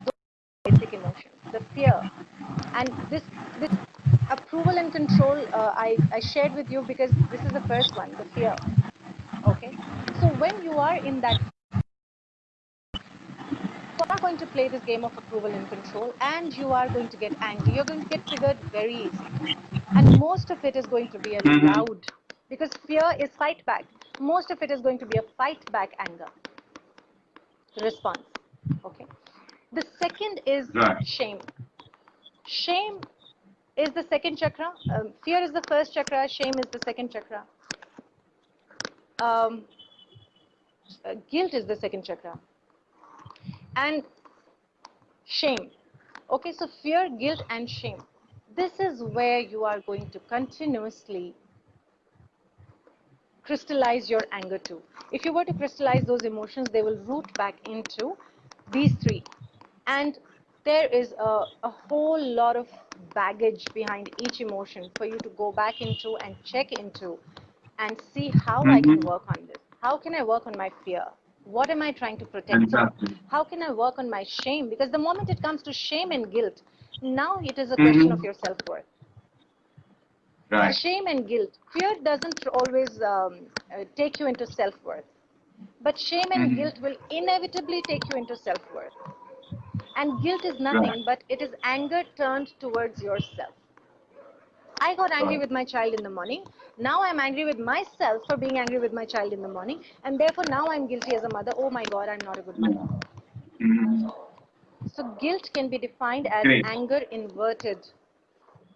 those basic emotions the fear and this this approval and control uh, I, I shared with you because this is the first one the fear okay so when you are in that you are going to play this game of approval and control and you are going to get angry. You're going to get triggered very easily and most of it is going to be a Mhm. loud because fear is fight back. Most of it is going to be a fight back anger response. Okay? The second is Right. shame. Shame is the second chakra. Um, fear is the first chakra. Shame is the second chakra. Um, uh, guilt is the second chakra and shame. Okay, so fear, guilt, and shame. This is where you are going to continuously crystallize your anger to. If you were to crystallize those emotions, they will root back into these three. And there is a, a whole lot of baggage behind each emotion for you to go back into and check into and see how I can Mhm. work on this. How can I work on my fear? What am I trying to protect? Fantastic. How can I work on my shame? Because the moment it comes to shame and guilt, now it is a question Mhm. of your self worth. Right. Shame and guilt. Fear doesn't always um, uh, take you into self worth, but shame and Mhm. guilt will inevitably take you into self worth. And guilt is nothing Right. but it is anger turned towards yourself. I got angry with my child in the morning. Now I'm angry with myself for being angry with my child in the morning. And therefore now I'm guilty as a mother. Oh my God, I'm not a good mother. Mhm. So guilt can be defined as Great. anger inverted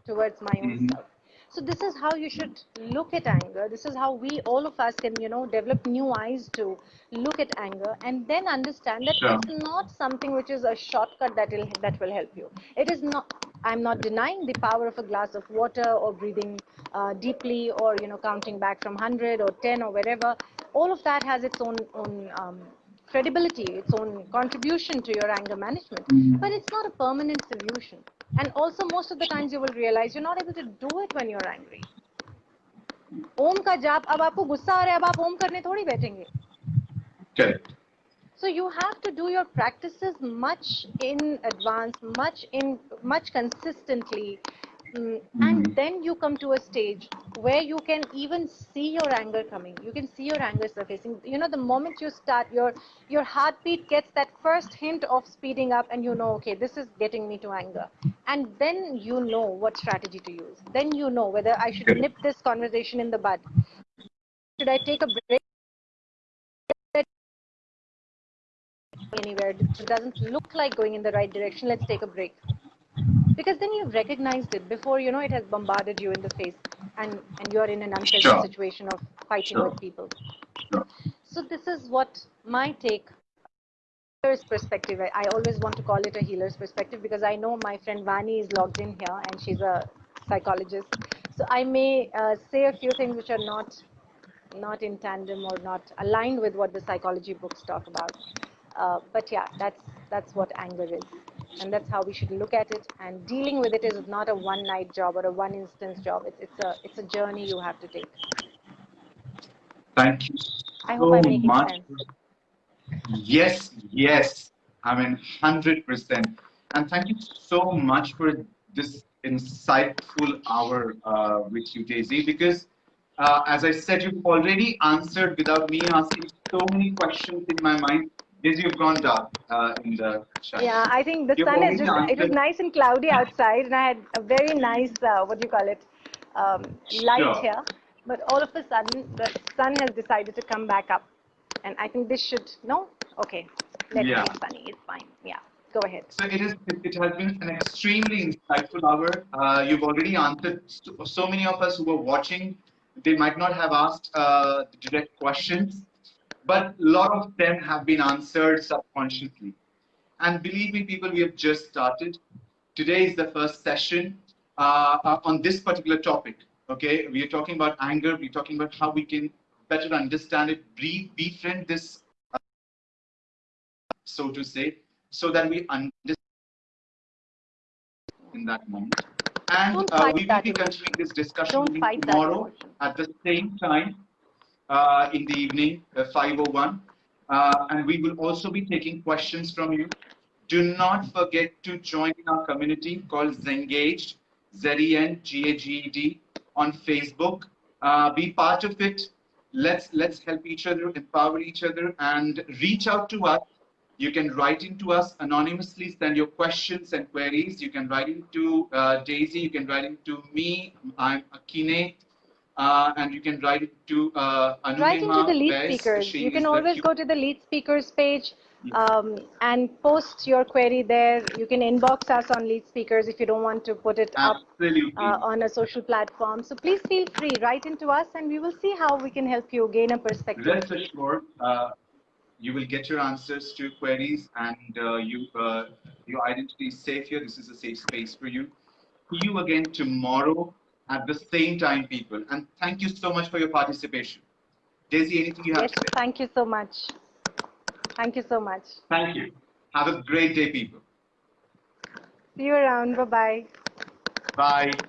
towards my own Mhm. self. So this is how you should look at anger. This is how we, all of us, can you know develop new eyes to look at anger, and then understand that Sure. it's not something which is a shortcut that will that will help you. It is not. I'm not denying the power of a glass of water or breathing uh, deeply or you know counting back from 100 or 10 or wherever. All of that has its own own um, credibility, its own contribution to your anger management. Mhm. But it's not a permanent solution. And also, most of the times you will realize you're not able to do it when you're angry. ओम का जाप अब आपको गुस्सा आ रहा है अब आप ओम करने थोड़ी बैठेंगे Correct. so you have to do your practices much in advance much in much consistently. Mm, and Mhm. then you come to a stage where you can even see your anger coming. You can see your anger surfacing. You know the moment you start your your heartbeat gets that first hint of speeding up and you know okay this is getting me to anger. And then you know what strategy to use. Then you know whether i should nip this conversation in the bud. Should i take a break anywhere, it doesn't look like going in the right direction, let's take a break. Because then you've recognized it before you know it has bombarded you in the face and, and you're in an unpleasant Sure. situation of fighting Sure. with people. Sure. So this is what my take healer's perspective. I, I always want to call it a healer's perspective because I know my friend Vani is logged in here and she's a psychologist. So I may uh, say a few things which are not not in tandem or not aligned with what the psychology books talk about. Uh, but yeah, that's that's what anger is, and that's how we should look at it. And dealing with it is not a one-night job or a one-instance job. It's it's a it's a journey you have to take. Thank you I so hope I'm much. sense. Yes, yes. I mean, 100%. And thank you so much for this insightful hour uh, with you, Daisy, because uh, as I said, you've already answered without me asking so many questions in my mind. Daisy, you've gone dark uh, in the chat. Yeah, I think the You've sun is just, it was nice and cloudy outside, and I had a very nice, uh, what do you call it, um, light Sure. here. But all of a sudden, the sun has decided to come back up. And I think this should, no? Okay, let Yeah. it be sunny, it's fine. Yeah, go ahead. So it is. It, has been an extremely insightful hour. Uh, you've already answered so, so many of us who were watching. They might not have asked uh, the direct questions, but a lot of them have been answered subconsciously. And believe me, people, we have just started. Today is the first session uh, uh, on this particular topic. Okay, we are talking about anger. We're talking about how we can better understand it, be, befriend this so to say, so that we understand in that moment. And uh, we will be continuing this discussion Don't meeting fight that tomorrow at the same time uh, in the evening, uh, 501. Uh, and we will also be taking questions from you. Do not forget to join our community called Zengaged, Z-E-N-G-A-G-E-D on Facebook. Uh, be part of it. Let's let's help each other, empower each other, and reach out to us. You can write into us anonymously, send your questions and queries. You can write into uh, Daisy, you can write into me. I'm Aniket. Uh, and you can write it to uh, Right into the lead speakers. You can always go to the lead speakers page um, and post your query there. You can inbox us on lead speakers if you don't want to put it up uh, on a social platform. So please feel free, write into us and we will see how we can help you gain a perspective. Rest assured, uh, you will get your answers to queries and uh, you, uh, your identity is safe here. This is a safe space for you. See you again tomorrow at the same time, people. And thank you so much for your participation. Daisy, anything you have Yes, to say? thank you so much. Thank you so much. Thank you. Have a great day, people. See you around. Bye-bye. Bye.